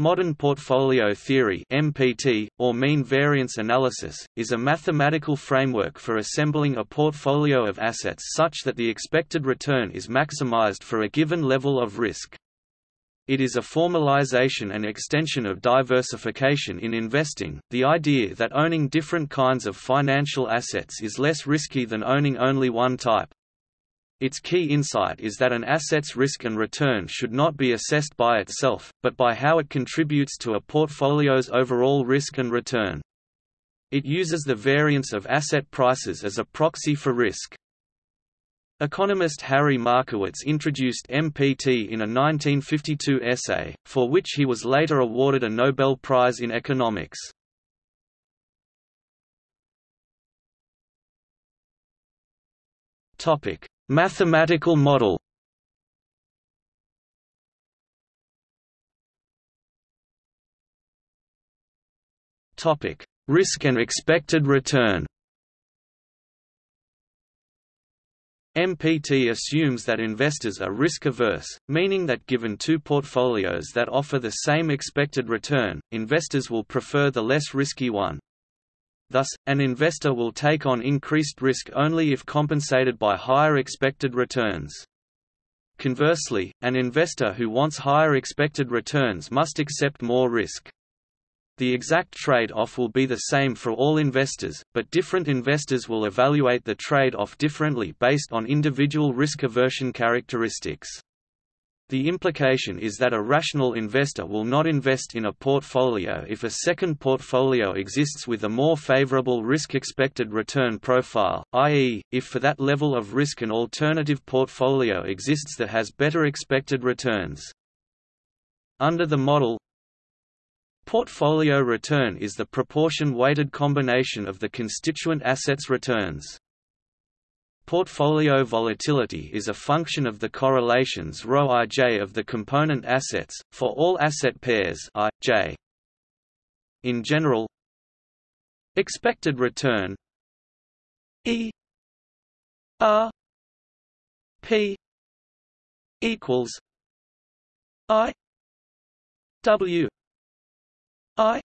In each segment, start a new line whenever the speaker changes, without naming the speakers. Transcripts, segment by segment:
Modern portfolio theory (MPT) or mean variance analysis is a mathematical framework for assembling a portfolio of assets such that the expected return is maximized for a given level of risk. It is a formalization and extension of diversification in investing, the idea that owning different kinds of financial assets is less risky than owning only one type. Its key insight is that an asset's risk and return should not be assessed by itself, but by how it contributes to a portfolio's overall risk and return. It uses the variance of asset prices as a proxy for risk. Economist Harry Markowitz introduced MPT in a 1952 essay, for which he was later awarded a Nobel Prize in Economics. Topic: Mathematical model Topic: Risk and expected return. MPT assumes that investors are risk-averse, meaning that given two portfolios that offer the same expected return, investors will prefer the less risky one. Thus, an investor will take on increased risk only if compensated by higher expected returns. Conversely, an investor who wants higher expected returns must accept more risk. The exact trade-off will be the same for all investors, but different investors will evaluate the trade-off differently based on individual risk aversion characteristics. The implication is that a rational investor will not invest in a portfolio if a second portfolio exists with a more favorable risk-expected return profile, i.e., if for that level of risk an alternative portfolio exists that has better expected returns. Under the model, Portfolio return is the proportion-weighted combination of the constituent assets returns. Portfolio volatility is a function of the correlations ρij of the component assets, for all asset pairs I, J. In general, expected return E R P equals I W I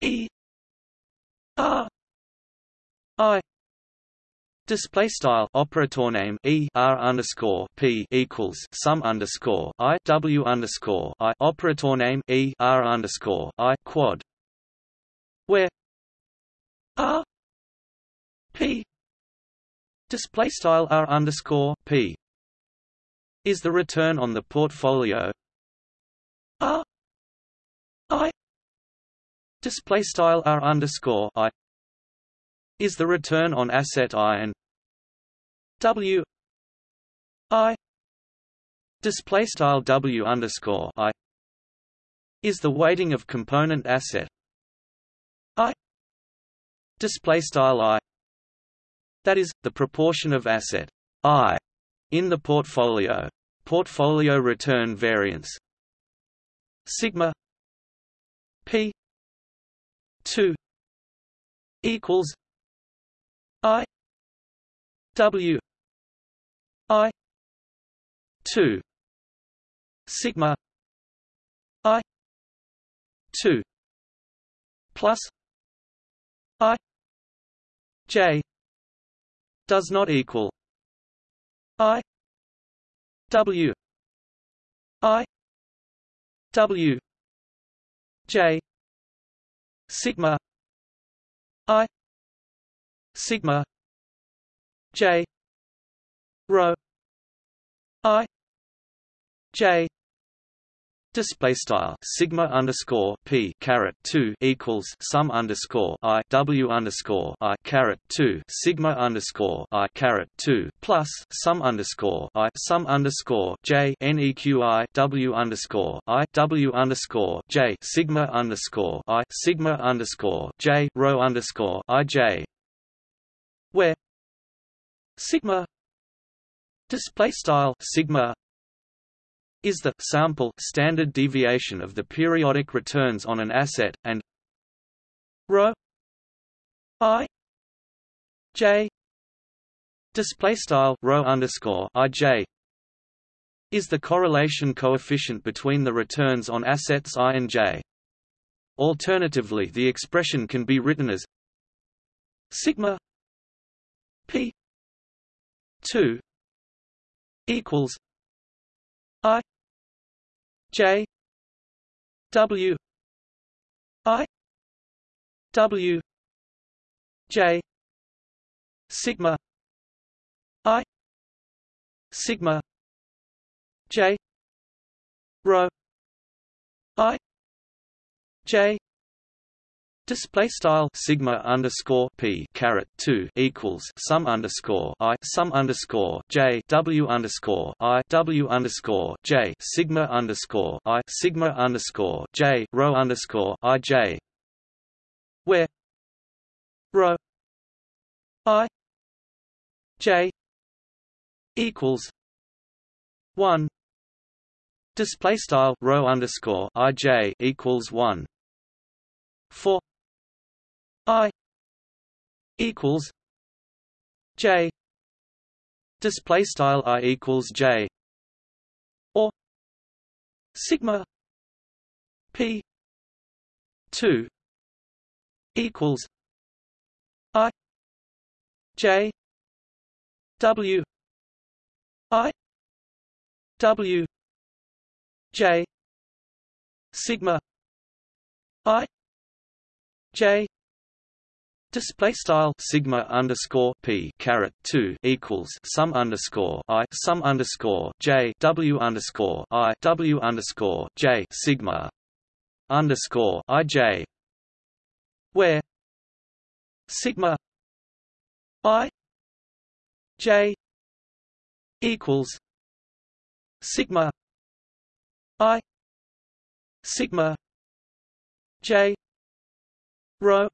E R I Display style operator name e r underscore p equals sum underscore i w underscore i operator name e r underscore i quad, where r p display style r underscore p is the return on the portfolio. R i display style r underscore i is the return on asset I and W I display style W underscore I is the weighting of component asset. I display style I that is the proportion of asset I in the portfolio portfolio return variance. Sigma p 2 equals I W I two sigma I two plus I J does not equal I W I W J sigma I sigma J rho I. J. Display style. Sigma underscore p caret two equals sum underscore i w underscore i caret two sigma underscore i caret two plus sum underscore i sum underscore j neqi w underscore i w underscore j sigma underscore i sigma underscore j rho underscore i j. Where? Sigma display style sigma is the sample standard deviation of the periodic returns on an asset and rho i j display style rho underscore i j is the correlation coefficient between the returns on assets I and J. Alternatively the expression can be written as sigma p 2 equals i j w i w j sigma i sigma j rho i j Display style sigma underscore p caret two equals sum underscore i sum underscore j w underscore i w underscore j sigma underscore i sigma underscore j rho underscore i j where rho i j equals one. Display style rho underscore i j equals one. For I equals J. Display style I equals J. Or sigma P two equals I J W I W J sigma I J Display style sigma underscore p caret two equals sum underscore i sum underscore j w underscore i w underscore j sigma underscore i j where sigma i j equals sigma i sigma j rho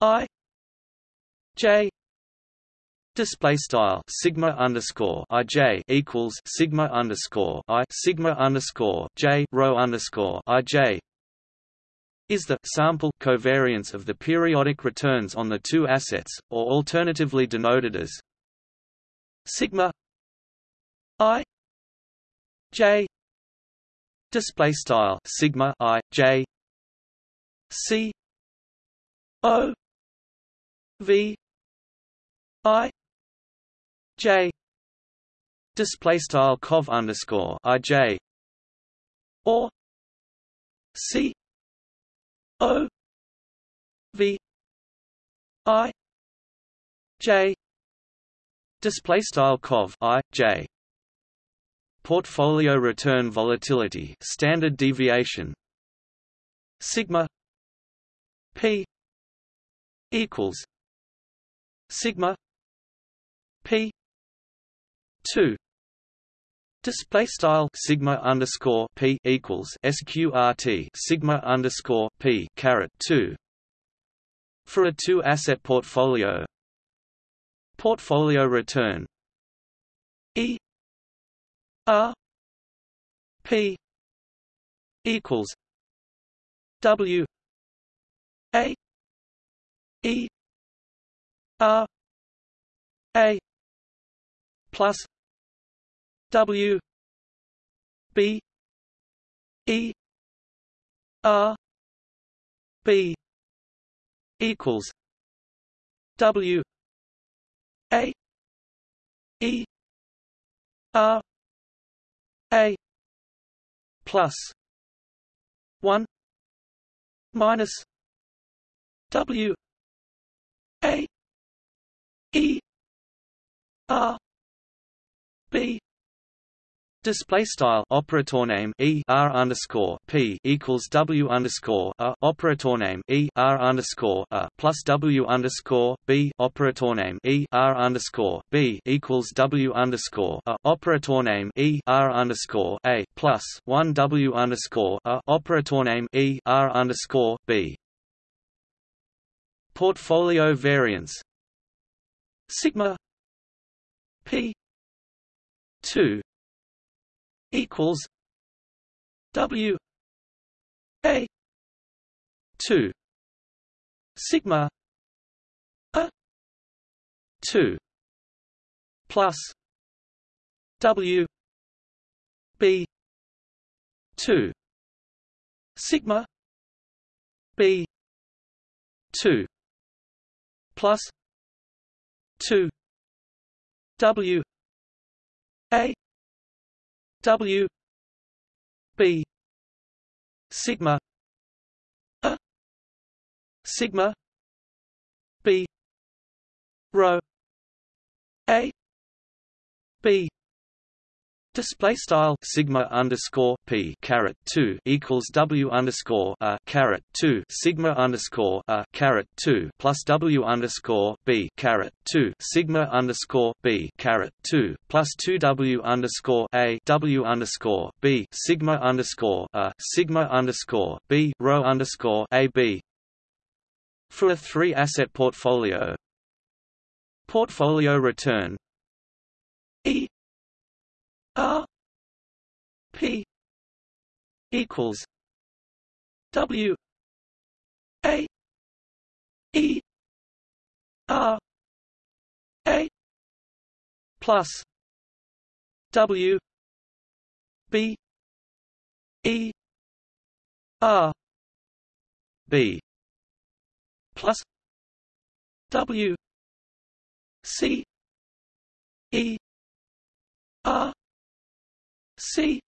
I J display style sigma underscore i j equals sigma underscore i sigma underscore j rho underscore i j is the sample covariance of the periodic returns on the two assets, or alternatively denoted as sigma i j. Display style sigma i j c o V I J. Display style cov underscore I J. Or C O V I J. Display style cov I J. Portfolio return volatility standard deviation. Sigma p equals sigma p 2 Display style sigma underscore p equals sqrt sigma underscore p caret two for a two asset portfolio. Portfolio return e r p equals w a e R A. Plus. W. B. E. R B. Equals. W. A. E. R A. Plus. One. Minus. W. A R B. Display style operator name E R underscore P equals W underscore A operator name E R underscore A plus W underscore B operator name E R underscore B equals W underscore A operator name E R underscore A plus one W underscore A operator name E R underscore B. Portfolio variance. Sigma p 2 equals w a 2 sigma a 2 plus w b 2 sigma b 2 plus 2 w a w b sigma a sigma b rho a b Display style sigma underscore p caret two equals w underscore a caret two sigma underscore a caret two plus w underscore b caret two sigma underscore b caret two plus two w underscore a w underscore b sigma underscore a sigma underscore b rho underscore a b for a three asset portfolio. Portfolio return E R P equals W A E R A plus W B E R B plus W C E R C.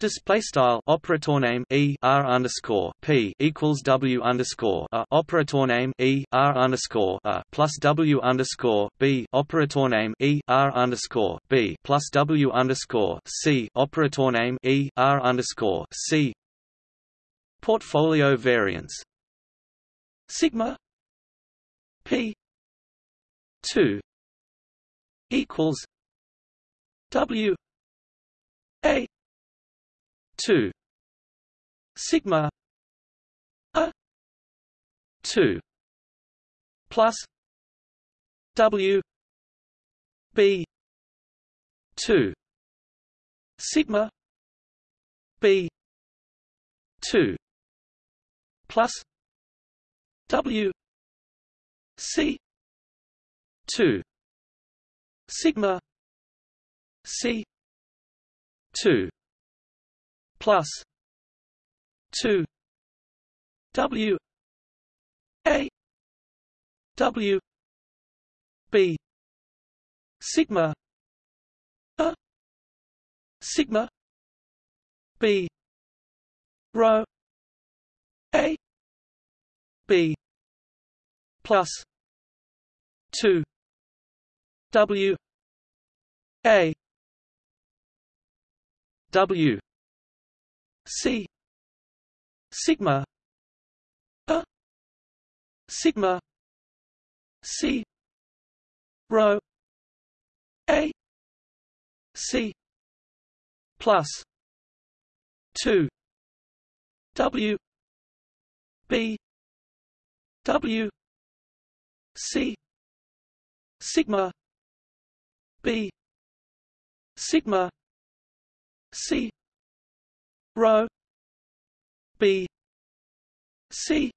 Display style operator name e r underscore p equals w underscore a. Operator name e r underscore a plus w underscore b. Operator name e r underscore b plus w underscore c. Operator name e r underscore c. Portfolio variance. Sigma p two equals w a 2 sigma a 2 plus w b 2 sigma b 2 plus w c 2 sigma c 2 plus 2 W A W B sigma a sigma B rho A B plus 2 W A W C sigma a sigma C rho A C plus two W B W C sigma B sigma C. Rho B. C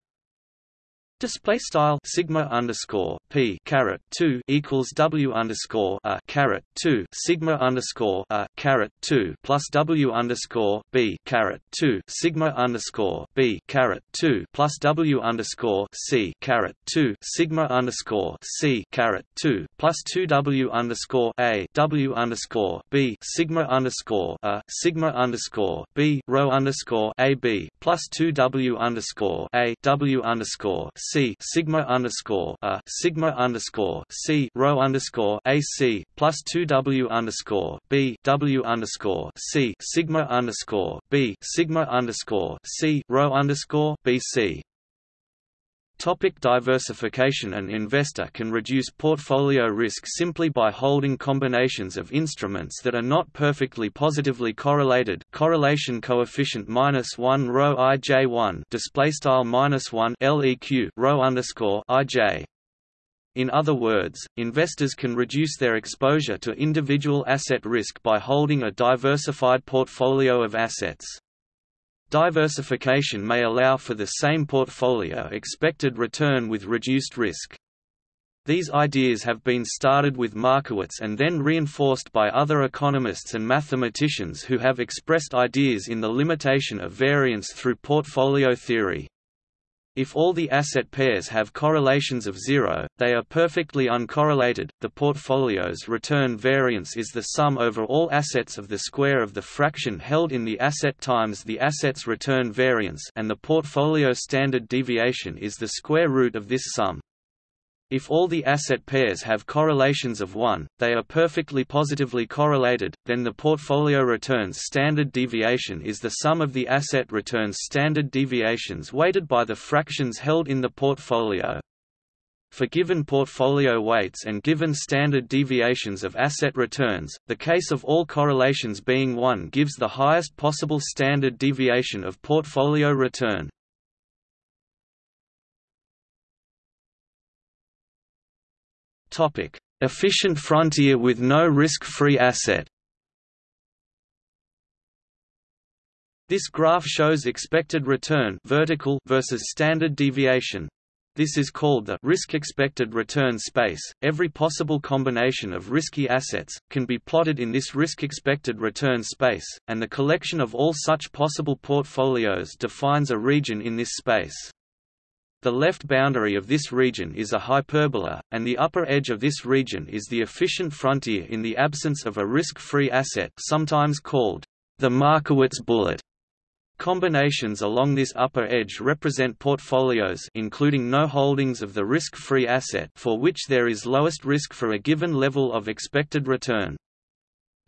Display style sigma underscore p caret two equals w underscore a caret two sigma underscore a caret two plus w underscore b caret two sigma underscore b caret two plus w underscore c caret two sigma underscore c caret two plus two w underscore a w underscore b sigma underscore a sigma underscore b rho underscore a b plus two w underscore a w underscore c C sigma underscore a sigma underscore C rho underscore AC plus two W underscore B W underscore C sigma underscore B sigma underscore C rho underscore BC Topic diversification An investor can reduce portfolio risk simply by holding combinations of instruments that are not perfectly positively correlated. Correlation coefficient minus one rho ij1 display style minus one leq rho underscore ij. In other words, investors can reduce their exposure to individual asset risk by holding a diversified portfolio of assets. Diversification may allow for the same portfolio expected return with reduced risk. These ideas have been started with Markowitz and then reinforced by other economists and mathematicians who have expressed ideas in the limitation of variance through portfolio theory. If all the asset pairs have correlations of zero, they are perfectly uncorrelated. The portfolio's return variance is the sum over all assets of the square of the fraction held in the asset times the asset's return variance and the portfolio standard deviation is the square root of this sum. If all the asset pairs have correlations of 1, they are perfectly positively correlated, then the portfolio returns standard deviation is the sum of the asset returns standard deviations weighted by the fractions held in the portfolio. For given portfolio weights and given standard deviations of asset returns, the case of all correlations being 1 gives the highest possible standard deviation of portfolio return. Topic: Efficient frontier with no risk-free asset. This graph shows expected return vertical versus standard deviation. This is called the risk expected return space. Every possible combination of risky assets can be plotted in this risk expected return space, and the collection of all such possible portfolios defines a region in this space. The left boundary of this region is a hyperbola, and the upper edge of this region is the efficient frontier in the absence of a risk-free asset sometimes called the Markowitz bullet. Combinations along this upper edge represent portfolios including no holdings of the risk-free asset for which there is lowest risk for a given level of expected return.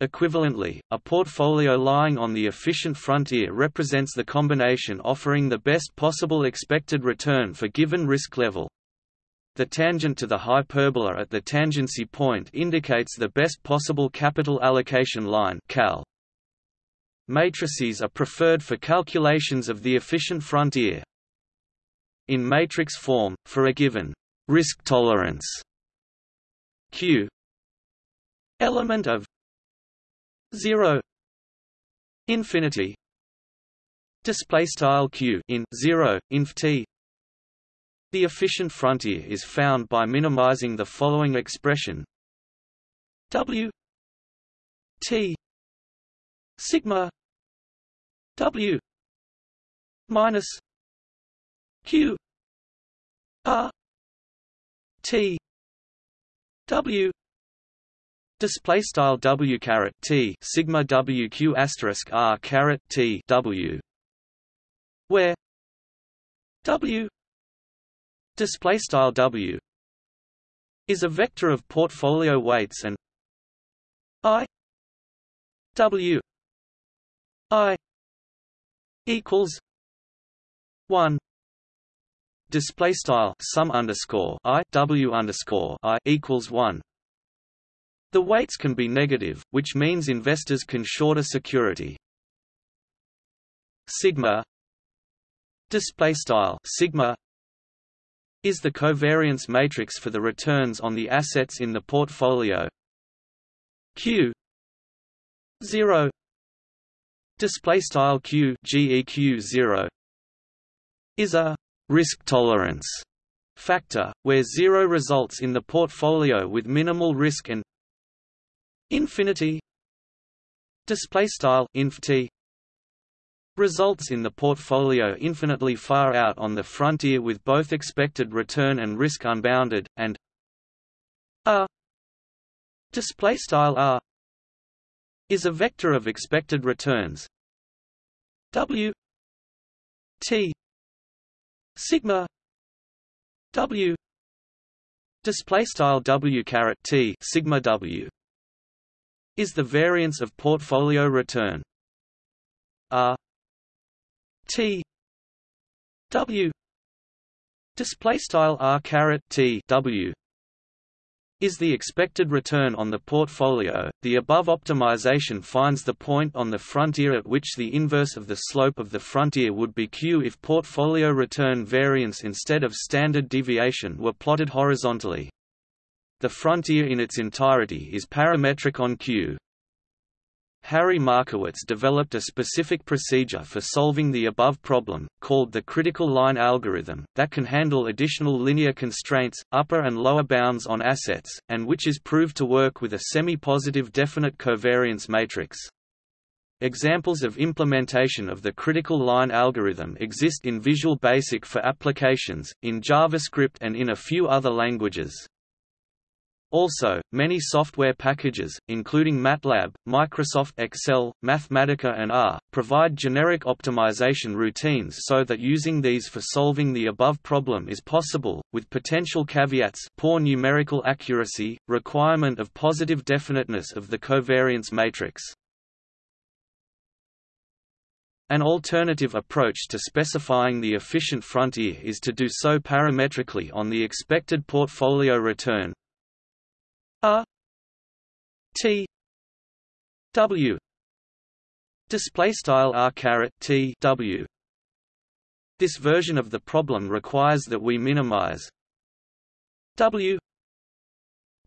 Equivalently, a portfolio lying on the efficient frontier represents the combination offering the best possible expected return for given risk level. The tangent to the hyperbola at the tangency point indicates the best possible capital allocation line cal. Matrices are preferred for calculations of the efficient frontier. In matrix form, for a given risk tolerance Q element of 0 infinity display style q in 0 inf t. The efficient frontier is found by minimizing the following expression w t sigma w minus q r t w Display style w caret t sigma w q asterisk r caret t w, where w display style w is a vector of portfolio weights and i w i equals one display style sum underscore i w underscore i equals one the weights can be negative, which means investors can short a security. Sigma display style sigma is the covariance matrix for the returns on the assets in the portfolio. Q 0 display style Q GEQ 0 is a risk tolerance factor where 0 results in the portfolio with minimal risk and Infinity display style inf t results in the portfolio infinitely far out on the frontier with both expected return and risk unbounded and r display style r is a vector of expected returns. W t sigma w display style w caret t sigma w is the variance of portfolio return. R T W display style R caret T W is the expected return on the portfolio. The above optimization finds the point on the frontier at which the inverse of the slope of the frontier would be q if portfolio return variance instead of standard deviation were plotted horizontally. The frontier in its entirety is parametric on Q. Harry Markowitz developed a specific procedure for solving the above problem, called the critical line algorithm, that can handle additional linear constraints, upper and lower bounds on assets, and which is proved to work with a semi-positive definite covariance matrix. Examples of implementation of the critical line algorithm exist in Visual Basic for applications, in JavaScript and in a few other languages. Also, many software packages, including MATLAB, Microsoft Excel, Mathematica and R, provide generic optimization routines so that using these for solving the above problem is possible, with potential caveats poor numerical accuracy, requirement of positive definiteness of the covariance matrix. An alternative approach to specifying the efficient frontier is to do so parametrically on the expected portfolio return, R T W display style R caret T W. This version of the problem requires that we minimize W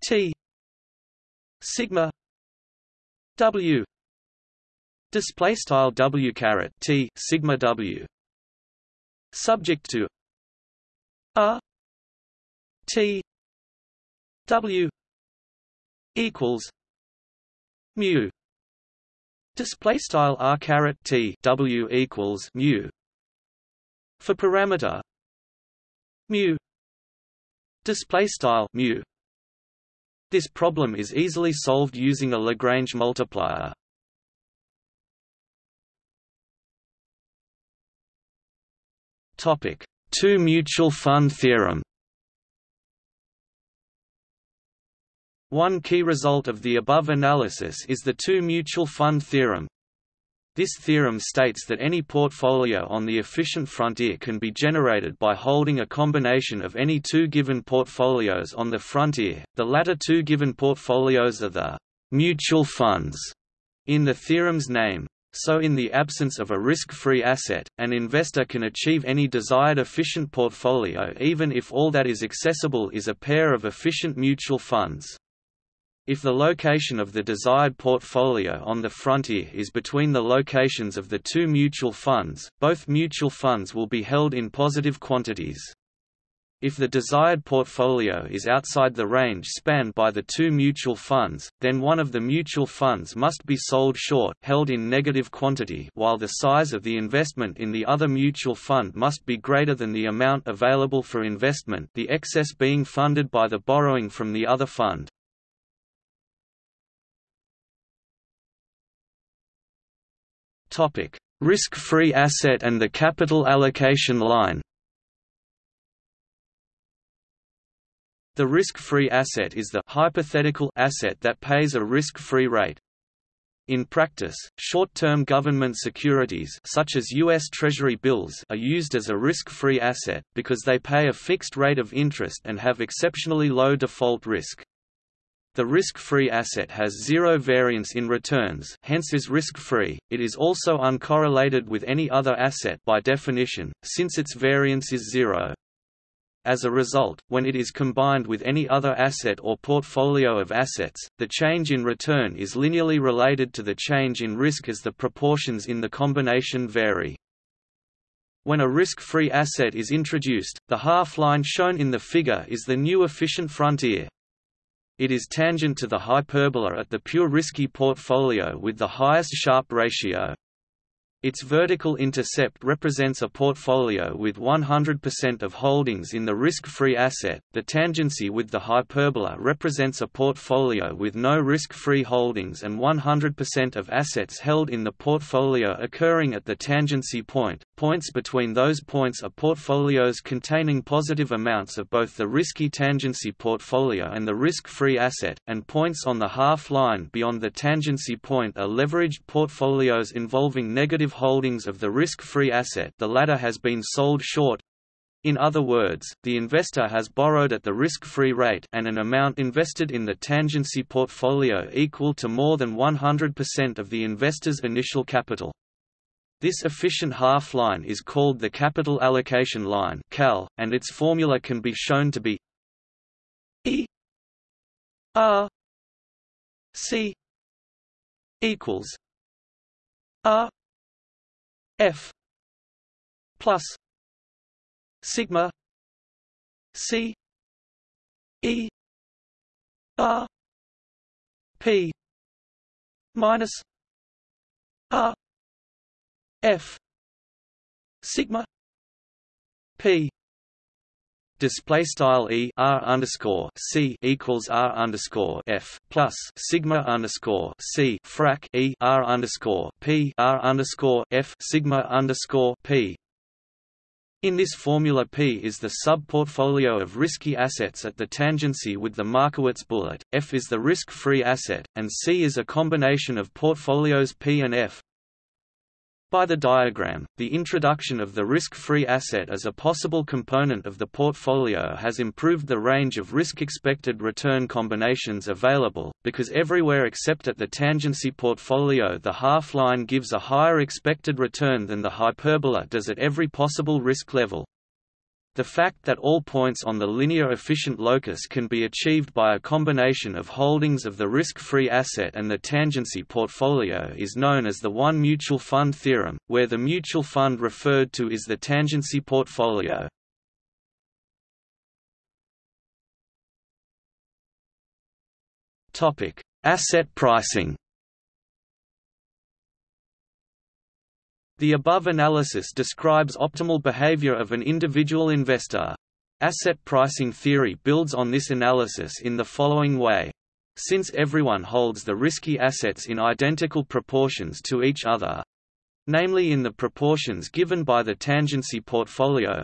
T sigma W. Display style W caret T sigma W. Subject to R T W equals mu. Display style r caret t w equals mu. For parameter mu. Display style mu. This problem is easily solved using a Lagrange multiplier. Topic 2 mutual fund theorem One key result of the above analysis is the two mutual fund theorem. This theorem states that any portfolio on the efficient frontier can be generated by holding a combination of any two given portfolios on the frontier, the latter two given portfolios are the mutual funds in the theorem's name. So in the absence of a risk-free asset, an investor can achieve any desired efficient portfolio even if all that is accessible is a pair of efficient mutual funds. If the location of the desired portfolio on the frontier is between the locations of the two mutual funds, both mutual funds will be held in positive quantities. If the desired portfolio is outside the range spanned by the two mutual funds, then one of the mutual funds must be sold short held in negative quantity while the size of the investment in the other mutual fund must be greater than the amount available for investment the excess being funded by the borrowing from the other fund. Risk-free asset and the capital allocation line The risk-free asset is the hypothetical asset that pays a risk-free rate. In practice, short-term government securities such as U.S. Treasury bills are used as a risk-free asset, because they pay a fixed rate of interest and have exceptionally low default risk. The risk-free asset has zero variance in returns hence is risk-free, it is also uncorrelated with any other asset by definition, since its variance is zero. As a result, when it is combined with any other asset or portfolio of assets, the change in return is linearly related to the change in risk as the proportions in the combination vary. When a risk-free asset is introduced, the half line shown in the figure is the new efficient frontier. It is tangent to the hyperbola at the pure risky portfolio with the highest Sharpe ratio. Its vertical intercept represents a portfolio with 100% of holdings in the risk-free asset, the tangency with the hyperbola represents a portfolio with no risk-free holdings and 100% of assets held in the portfolio occurring at the tangency point. Points between those points are portfolios containing positive amounts of both the risky tangency portfolio and the risk-free asset, and points on the half-line beyond the tangency point are leveraged portfolios involving negative holdings of the risk-free asset the latter has been sold short. In other words, the investor has borrowed at the risk-free rate and an amount invested in the tangency portfolio equal to more than 100% of the investor's initial capital. This efficient half-line is called the capital allocation line (CAL), and its formula can be shown to be E R C equals R F plus sigma C E R P minus R F sigma P display style e r underscore c equals r underscore f plus sigma underscore c frac e r underscore p r underscore f sigma underscore p. In this formula P is the sub-portfolio of risky assets at the tangency with the Markowitz bullet, F is the risk-free asset, and C is a combination of portfolios P and F, by the diagram, the introduction of the risk-free asset as a possible component of the portfolio has improved the range of risk-expected return combinations available, because everywhere except at the tangency portfolio the half-line gives a higher expected return than the hyperbola does at every possible risk level. The fact that all points on the linear efficient locus can be achieved by a combination of holdings of the risk-free asset and the tangency portfolio is known as the one mutual fund theorem, where the mutual fund referred to is the tangency portfolio. Asset pricing The above analysis describes optimal behavior of an individual investor. Asset pricing theory builds on this analysis in the following way. Since everyone holds the risky assets in identical proportions to each other, namely in the proportions given by the tangency portfolio,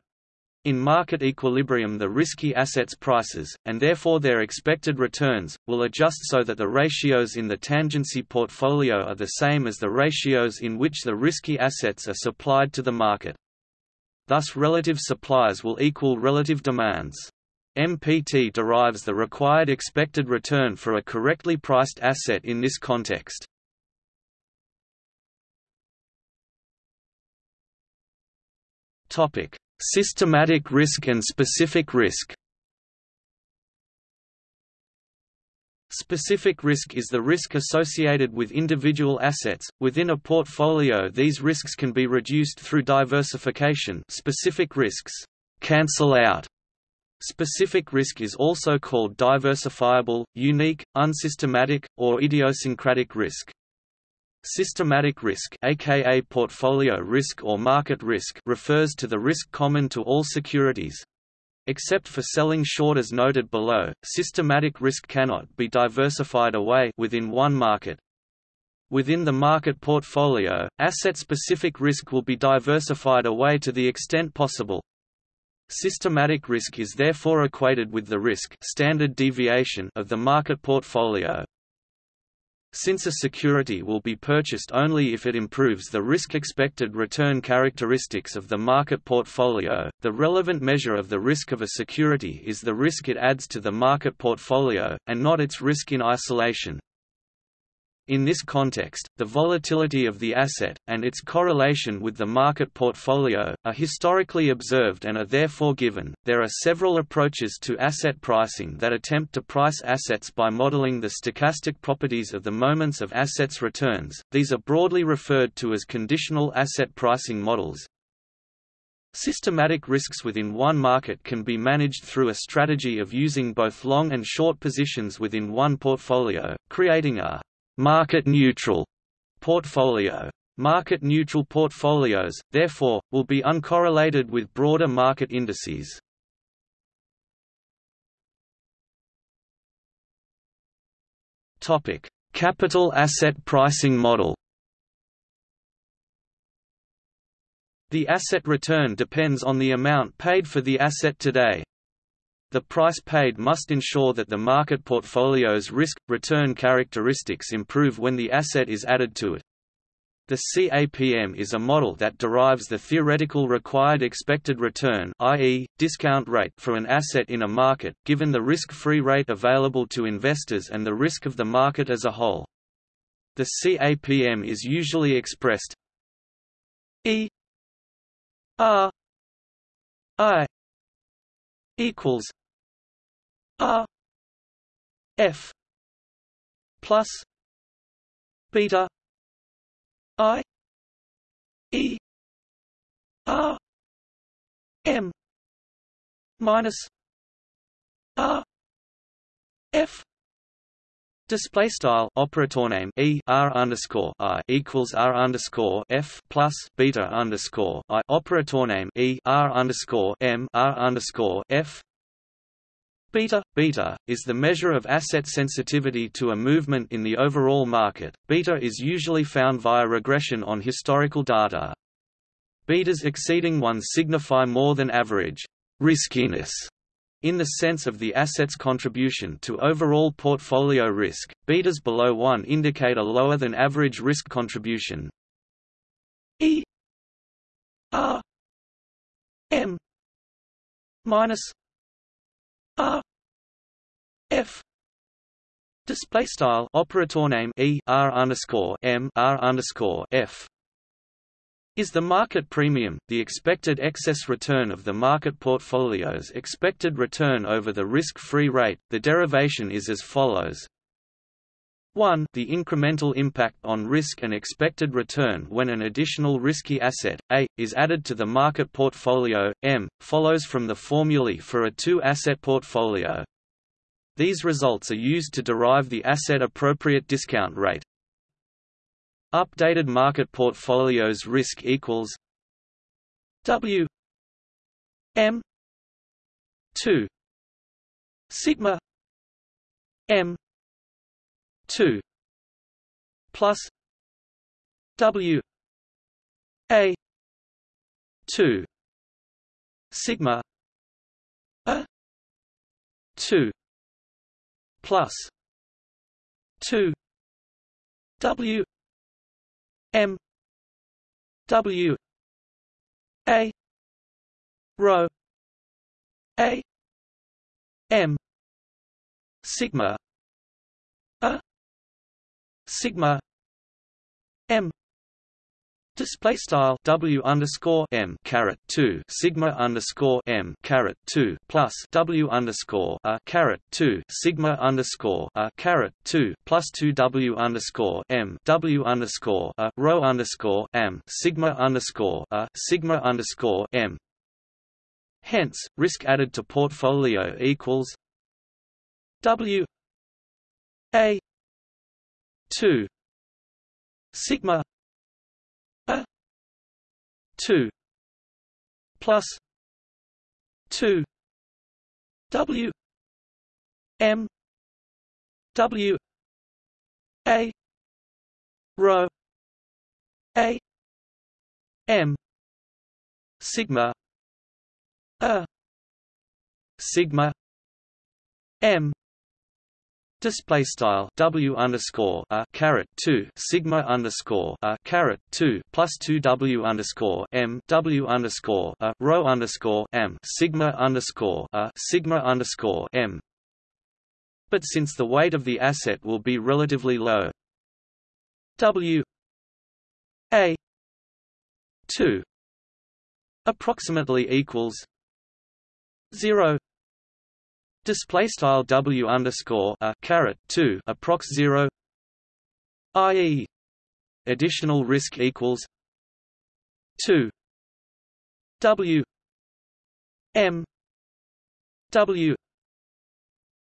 in market equilibrium the risky assets prices, and therefore their expected returns, will adjust so that the ratios in the tangency portfolio are the same as the ratios in which the risky assets are supplied to the market. Thus relative supplies will equal relative demands. MPT derives the required expected return for a correctly priced asset in this context. Topic: Systematic risk and specific risk Specific risk is the risk associated with individual assets. Within a portfolio, these risks can be reduced through diversification. Specific risks cancel out. Specific risk is also called diversifiable, unique, unsystematic, or idiosyncratic risk. Systematic risk aka portfolio risk or market risk refers to the risk common to all securities. Except for selling short as noted below, systematic risk cannot be diversified away within one market. Within the market portfolio, asset-specific risk will be diversified away to the extent possible. Systematic risk is therefore equated with the risk standard deviation of the market portfolio. Since a security will be purchased only if it improves the risk-expected return characteristics of the market portfolio, the relevant measure of the risk of a security is the risk it adds to the market portfolio, and not its risk in isolation. In this context, the volatility of the asset, and its correlation with the market portfolio, are historically observed and are therefore given. There are several approaches to asset pricing that attempt to price assets by modeling the stochastic properties of the moments of assets' returns. These are broadly referred to as conditional asset pricing models. Systematic risks within one market can be managed through a strategy of using both long and short positions within one portfolio, creating a market-neutral portfolio. Market-neutral portfolios, therefore, will be uncorrelated with broader market indices. Topic: Capital asset pricing model. The asset return depends on the amount paid for the asset today. The price paid must ensure that the market portfolio's risk-return characteristics improve when the asset is added to it. The CAPM is a model that derives the theoretical required expected return i.e., discount rate for an asset in a market, given the risk-free rate available to investors and the risk of the market as a whole. The CAPM is usually expressed E R I equals R F plus beta I E R M minus R F Display style operator name e r underscore i equals r underscore f plus beta underscore i operator name e r underscore m r underscore f Beta, beta, is the measure of asset sensitivity to a movement in the overall market. Beta is usually found via regression on historical data. Betas exceeding 1 signify more than average riskiness in the sense of the asset's contribution to overall portfolio risk. Betas below 1 indicate a lower than average risk contribution. E R M minus R F display style operator name E R underscore M R underscore F is the market premium, the expected excess return of the market portfolio's expected return over the risk-free rate. The derivation is as follows. 1 the incremental impact on risk and expected return when an additional risky asset, A, is added to the market portfolio, M, follows from the formulae for a two-asset portfolio. These results are used to derive the asset-appropriate discount rate. Updated market portfolios risk equals W M 2 sigma M 2 plus W A 2 sigma A 2 plus 2 W M W A rho A M sigma a sigma Display style W underscore M caret two sigma underscore M caret two plus W underscore a caret two sigma underscore a caret two plus two W underscore M W underscore a rho underscore M sigma underscore a sigma underscore M. Hence, risk added to portfolio equals W A two sigma 2 plus 2 W M W A rho A M sigma a sigma M Display style W underscore a caret two sigma underscore a caret two plus two W underscore M W underscore a rho underscore M sigma underscore a sigma underscore M. But since the weight of the asset will be relatively low, W A two approximately equals zero display style w underscore a caret 2 approx 0 ie additional risk equals 2 w. M. W.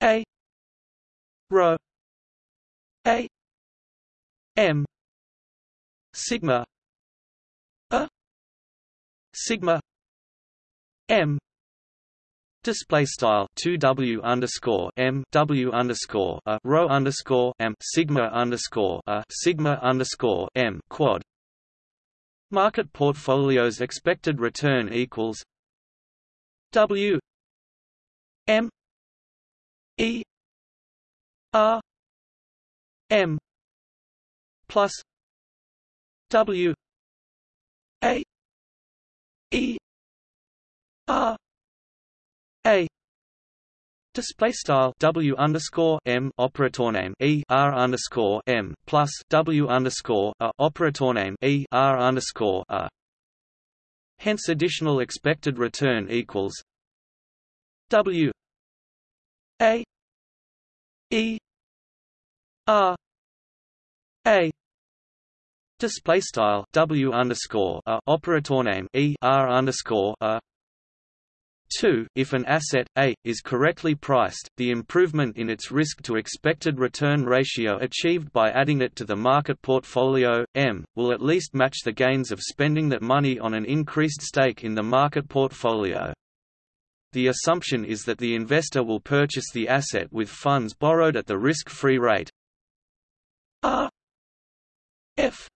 A. Rho. A. M. Sigma. A. Sigma. M Display style two W underscore M W underscore a rho underscore M sigma underscore a sigma underscore M quad. Market portfolios expected return equals W M E R M plus W A E R a. Display style. W underscore M operator name. E R underscore M plus W underscore A operator name. E R underscore A. Hence additional expected return equals W A E R A. Display style. W underscore a operator name. E R underscore a 2. If an asset, A, is correctly priced, the improvement in its risk-to-expected return ratio achieved by adding it to the market portfolio, M, will at least match the gains of spending that money on an increased stake in the market portfolio. The assumption is that the investor will purchase the asset with funds borrowed at the risk-free rate R F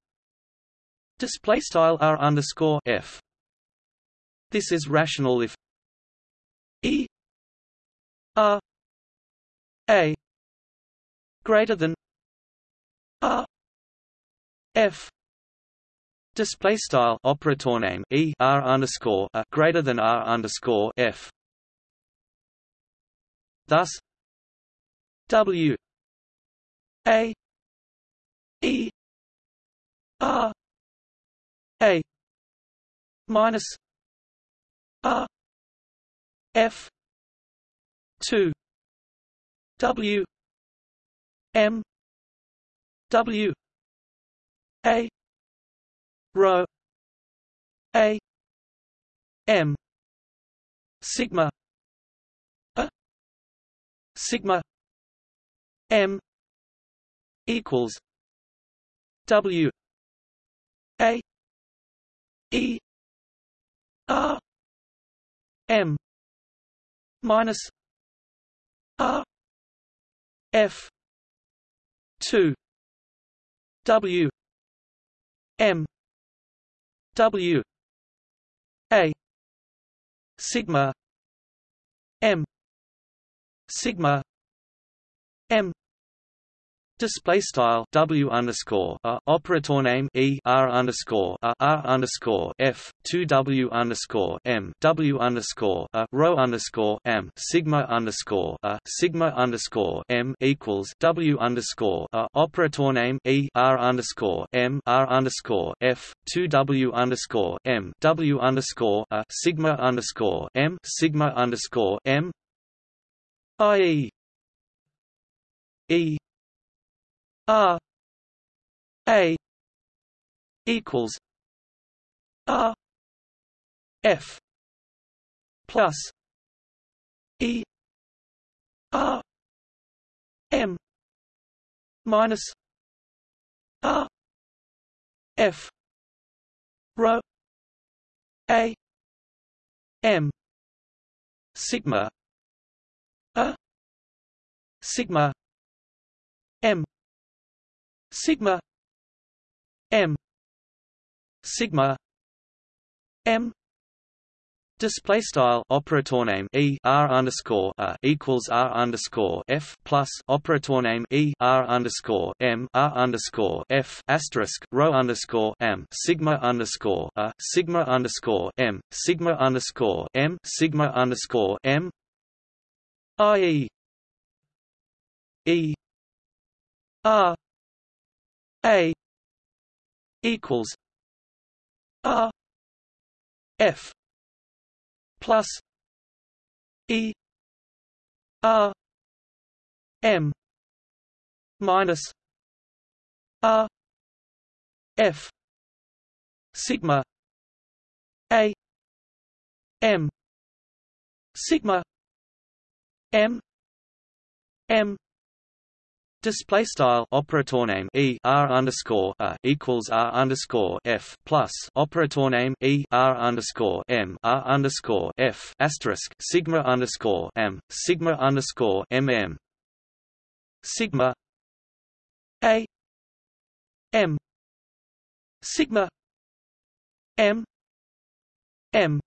display style R underscore F. This is rational if E. R A. Greater than R F. Display style operator name E. R underscore a. Greater than R underscore F. Thus W. A. E. R. A. Minus F two W M W A rho A M sigma a sigma M equals W A E R M minus R F two W M W A sigma M sigma M Display style W underscore a operator name E R underscore a R underscore F two W underscore M W underscore a rho underscore M Sigma underscore a Sigma underscore M equals W underscore a operator name E R underscore M R underscore F two W underscore M W underscore a Sigma underscore M Sigma underscore M I E E R A. Equals R F. Plus E. R. M. Minus R F. Rho A. M. Sigma. A. Sigma M sigma m sigma m Display style operator name e r underscore a equals r underscore f plus operator name e r underscore m r underscore f asterisk rho underscore m sigma underscore a sigma underscore m sigma underscore m sigma underscore m i e e r a equals R F plus E R M minus R F sigma A M sigma M M Display style operator name e r underscore a equals r underscore f plus operator name e r underscore m r underscore f asterisk sigma underscore m sigma underscore m m. Sigma a m sigma m m.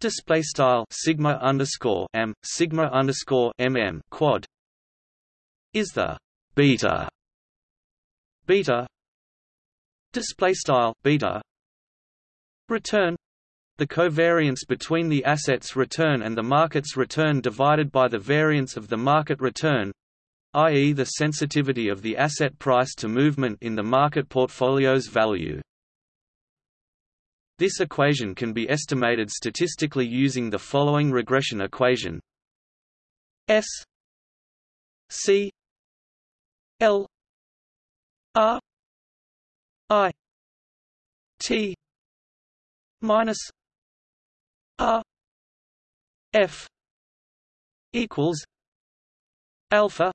Display style sigma underscore m sigma underscore mm quad is the beta. Beta. Display style beta. Return. The covariance between the asset's return and the market's return divided by the variance of the market return i.e. the sensitivity of the asset price to movement in the market portfolio's value. This equation can be estimated statistically using the following regression equation. S C L R T minus R F equals alpha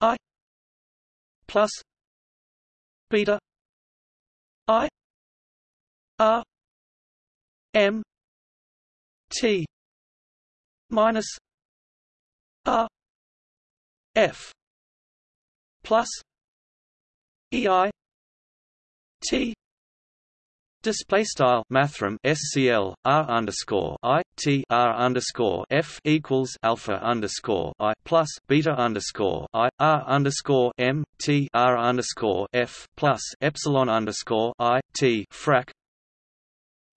I plus beta I R M T minus R F plus EI T Display style mathrm SCL R underscore I T R underscore F equals alpha underscore I plus beta underscore I R underscore M T R underscore F plus epsilon underscore I T frac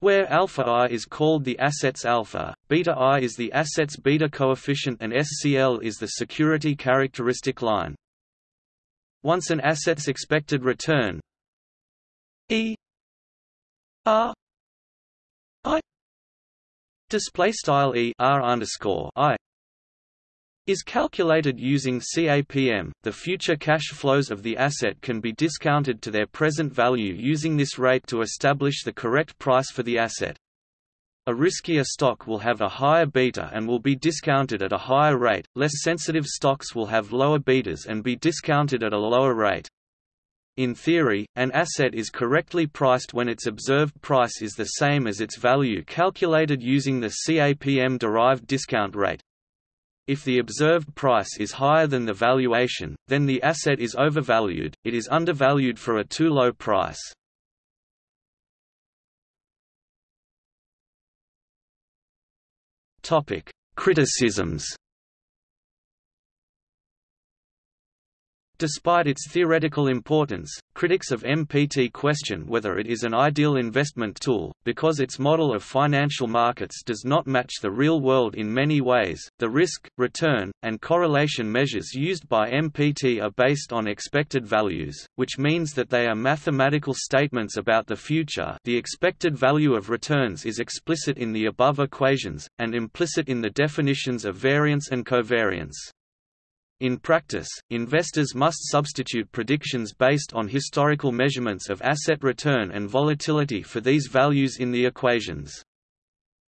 where alpha i is called the asset's alpha, beta i is the asset's beta coefficient and SCL is the security characteristic line. Once an asset's expected return. E. R. I. Display style E. R underscore I. Is calculated using CAPM. The future cash flows of the asset can be discounted to their present value using this rate to establish the correct price for the asset. A riskier stock will have a higher beta and will be discounted at a higher rate, less sensitive stocks will have lower betas and be discounted at a lower rate. In theory, an asset is correctly priced when its observed price is the same as its value calculated using the CAPM-derived discount rate. If the observed price is higher than the valuation, then the asset is overvalued, it is undervalued for a too low price. Criticisms Despite its theoretical importance, critics of MPT question whether it is an ideal investment tool, because its model of financial markets does not match the real world in many ways. The risk, return, and correlation measures used by MPT are based on expected values, which means that they are mathematical statements about the future. The expected value of returns is explicit in the above equations, and implicit in the definitions of variance and covariance. In practice, investors must substitute predictions based on historical measurements of asset return and volatility for these values in the equations.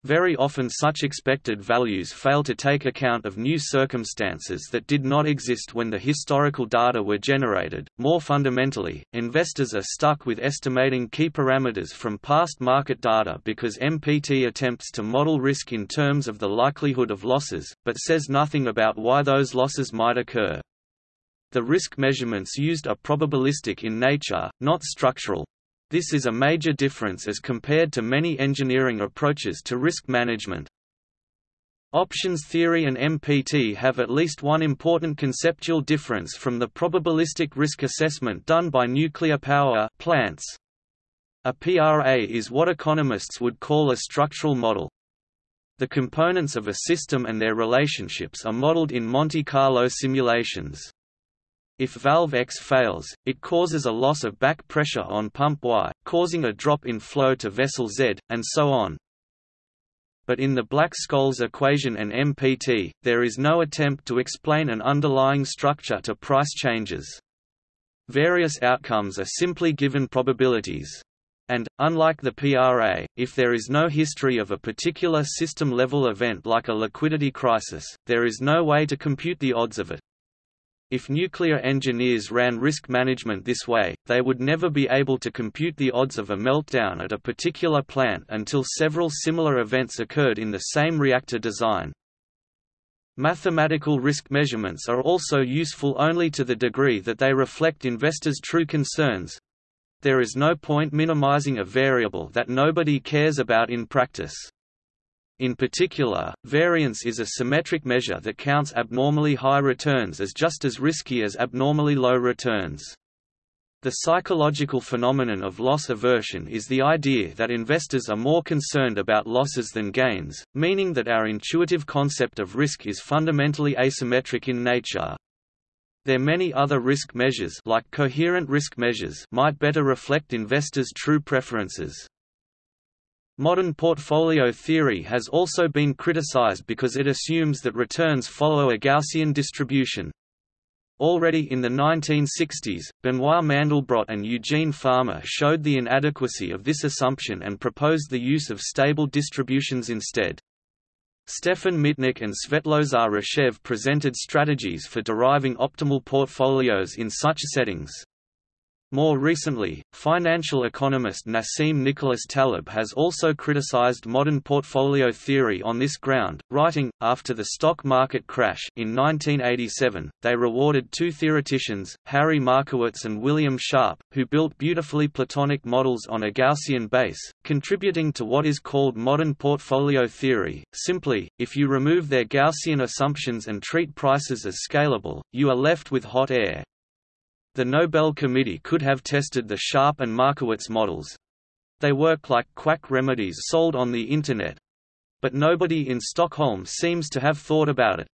Very often such expected values fail to take account of new circumstances that did not exist when the historical data were generated. More fundamentally, investors are stuck with estimating key parameters from past market data because MPT attempts to model risk in terms of the likelihood of losses, but says nothing about why those losses might occur. The risk measurements used are probabilistic in nature, not structural, this is a major difference as compared to many engineering approaches to risk management. Options theory and MPT have at least one important conceptual difference from the probabilistic risk assessment done by nuclear power plants. A PRA is what economists would call a structural model. The components of a system and their relationships are modeled in Monte Carlo simulations. If valve X fails, it causes a loss of back pressure on pump Y, causing a drop in flow to vessel Z, and so on. But in the Black-Scholes equation and MPT, there is no attempt to explain an underlying structure to price changes. Various outcomes are simply given probabilities. And, unlike the PRA, if there is no history of a particular system-level event like a liquidity crisis, there is no way to compute the odds of it. If nuclear engineers ran risk management this way, they would never be able to compute the odds of a meltdown at a particular plant until several similar events occurred in the same reactor design. Mathematical risk measurements are also useful only to the degree that they reflect investors' true concerns. There is no point minimizing a variable that nobody cares about in practice. In particular, variance is a symmetric measure that counts abnormally high returns as just as risky as abnormally low returns. The psychological phenomenon of loss aversion is the idea that investors are more concerned about losses than gains, meaning that our intuitive concept of risk is fundamentally asymmetric in nature. There many other risk measures like coherent risk measures might better reflect investors' true preferences. Modern portfolio theory has also been criticized because it assumes that returns follow a Gaussian distribution. Already in the 1960s, Benoit Mandelbrot and Eugene Fama showed the inadequacy of this assumption and proposed the use of stable distributions instead. Stefan Mittnik and Svetlozar Rachev presented strategies for deriving optimal portfolios in such settings. More recently, financial economist Nassim Nicholas Taleb has also criticized modern portfolio theory on this ground, writing, after the stock market crash in 1987, they rewarded two theoreticians, Harry Markowitz and William Sharpe, who built beautifully Platonic models on a Gaussian base, contributing to what is called modern portfolio theory. Simply, if you remove their Gaussian assumptions and treat prices as scalable, you are left with hot air. The Nobel Committee could have tested the Sharpe and Markowitz models. They work like quack remedies sold on the Internet. But nobody in Stockholm seems to have thought about it.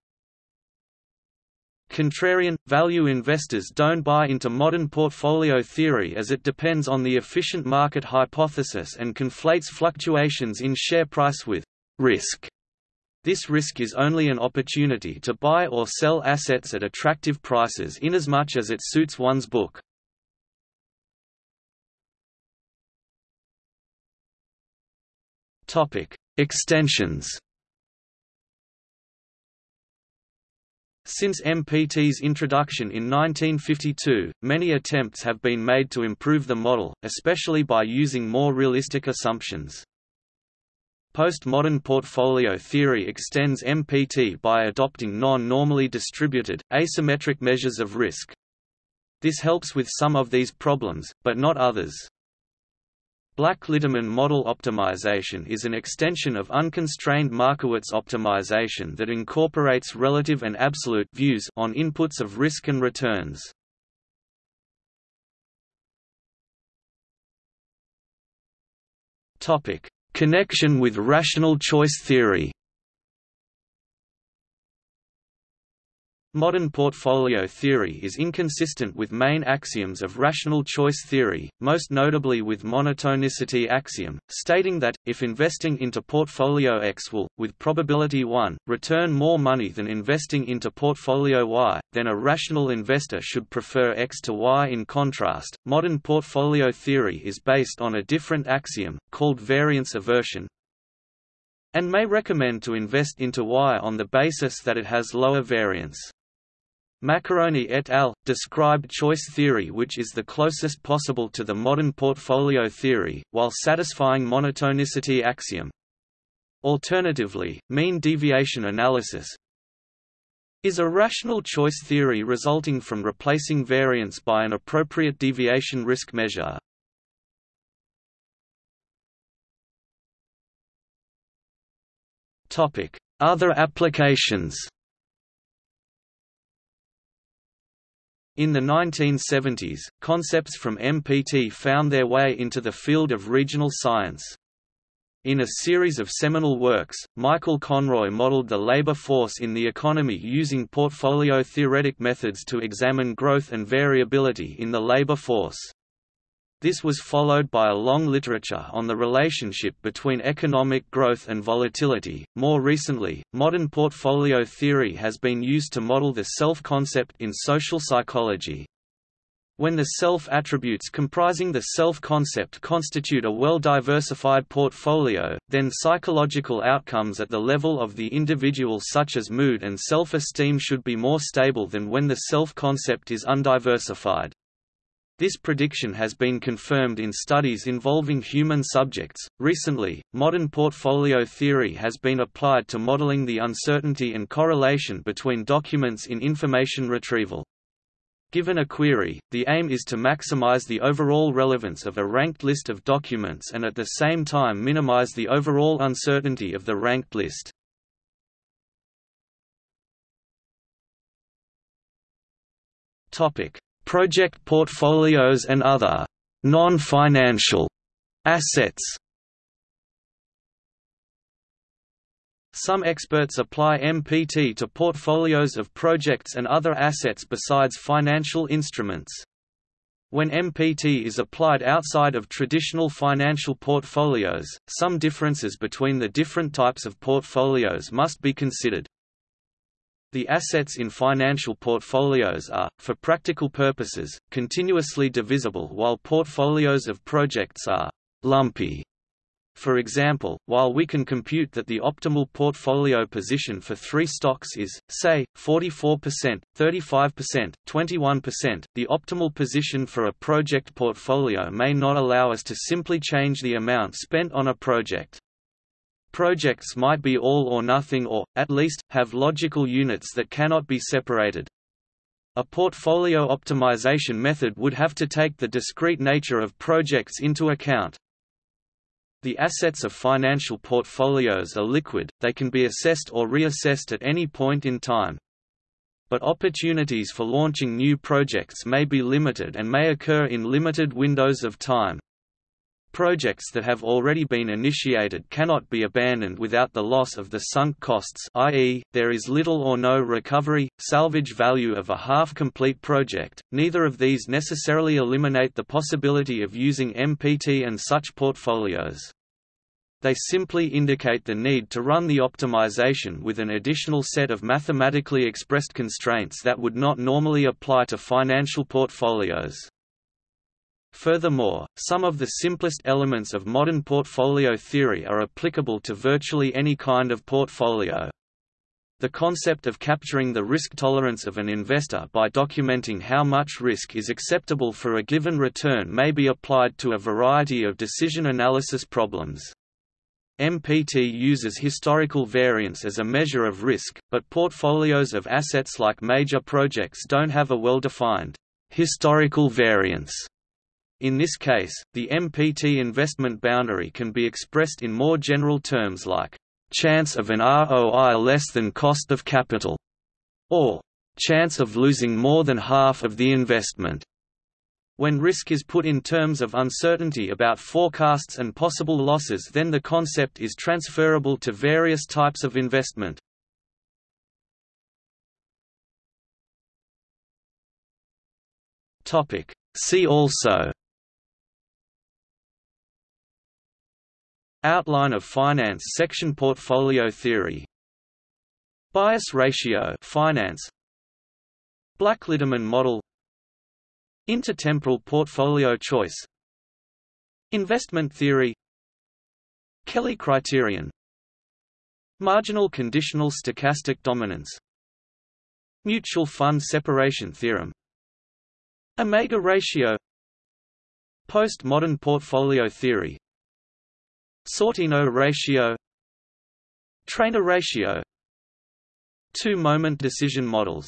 Contrarian, value investors don't buy into modern portfolio theory as it depends on the efficient market hypothesis and conflates fluctuations in share price with risk. This risk is only an opportunity to buy or sell assets at attractive prices inasmuch as it suits one's book. Extensions. Since MPT's introduction in 1952, many attempts have been made to improve the model, especially by using more realistic assumptions. Postmodern portfolio theory extends MPT by adopting non-normally distributed, asymmetric measures of risk. This helps with some of these problems, but not others. Black-Litterman model optimization is an extension of unconstrained Markowitz optimization that incorporates relative and absolute views on inputs of risk and returns. Topic: Connection with rational choice theory Modern portfolio theory is inconsistent with main axioms of rational choice theory, most notably with monotonicity axiom, stating that, if investing into portfolio X will, with probability 1, return more money than investing into portfolio Y, then a rational investor should prefer X to Y. In contrast, modern portfolio theory is based on a different axiom, called variance aversion, and may recommend to invest into Y on the basis that it has lower variance. Maccarone et al. described choice theory which is the closest possible to the modern portfolio theory, while satisfying monotonicity axiom. Alternatively, mean deviation analysis is a rational choice theory resulting from replacing variance by an appropriate deviation risk measure. Other applications In the 1970s, concepts from MPT found their way into the field of regional science. In a series of seminal works, Michael Conroy modeled the labor force in the economy using portfolio theoretic methods to examine growth and variability in the labor force. This was followed by a long literature on the relationship between economic growth and volatility. More recently, modern portfolio theory has been used to model the self concept in social psychology. When the self attributes comprising the self concept constitute a well diversified portfolio, then psychological outcomes at the level of the individual, such as mood and self esteem, should be more stable than when the self concept is undiversified. This prediction has been confirmed in studies involving human subjects. Recently, modern portfolio theory has been applied to modeling the uncertainty and correlation between documents in information retrieval. Given a query, the aim is to maximize the overall relevance of a ranked list of documents and at the same time minimize the overall uncertainty of the ranked list. Topic: project portfolios and other non-financial assets. Some experts apply MPT to portfolios of projects and other assets besides financial instruments. When MPT is applied outside of traditional financial portfolios, some differences between the different types of portfolios must be considered. The assets in financial portfolios are, for practical purposes, continuously divisible while portfolios of projects are lumpy. For example, while we can compute that the optimal portfolio position for three stocks is, say, 44%, 35%, 21%, the optimal position for a project portfolio may not allow us to simply change the amount spent on a project. Projects might be all or nothing or, at least, have logical units that cannot be separated. A portfolio optimization method would have to take the discrete nature of projects into account. The assets of financial portfolios are liquid, they can be assessed or reassessed at any point in time. But opportunities for launching new projects may be limited and may occur in limited windows of time. Projects that have already been initiated cannot be abandoned without the loss of the sunk costs i.e., there is little or no recovery, salvage value of a half-complete project. Neither of these necessarily eliminate the possibility of using MPT and such portfolios. They simply indicate the need to run the optimization with an additional set of mathematically expressed constraints that would not normally apply to financial portfolios. Furthermore, some of the simplest elements of modern portfolio theory are applicable to virtually any kind of portfolio. The concept of capturing the risk tolerance of an investor by documenting how much risk is acceptable for a given return may be applied to a variety of decision analysis problems. MPT uses historical variance as a measure of risk, but portfolios of assets like major projects don't have a well-defined historical variance. In this case, the MPT investment boundary can be expressed in more general terms like chance of an ROI less than cost of capital, or chance of losing more than half of the investment. When risk is put in terms of uncertainty about forecasts and possible losses then the concept is transferable to various types of investment. See also Outline of finance section Portfolio theory. Bias ratio finance. Black-Litterman model. Intertemporal portfolio choice. Investment theory. Kelly criterion. Marginal conditional stochastic dominance. Mutual fund separation theorem. Omega ratio. Postmodern portfolio theory Sortino ratio Treynor ratio Two-moment decision models